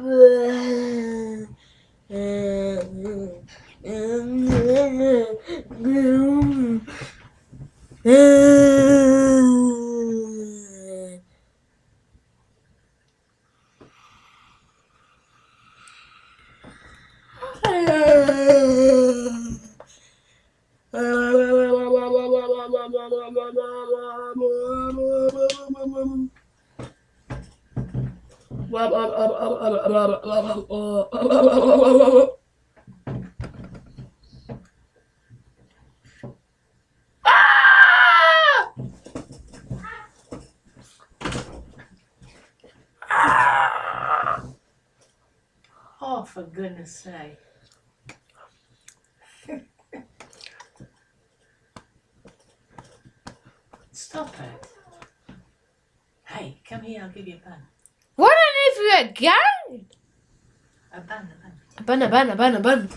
Bum, bum, bum. Oh, for goodness sake. Stop it. Hey, come here, I'll give you a bun. Gun? A bun, a bun. A bun, a bun, a bun, a bun.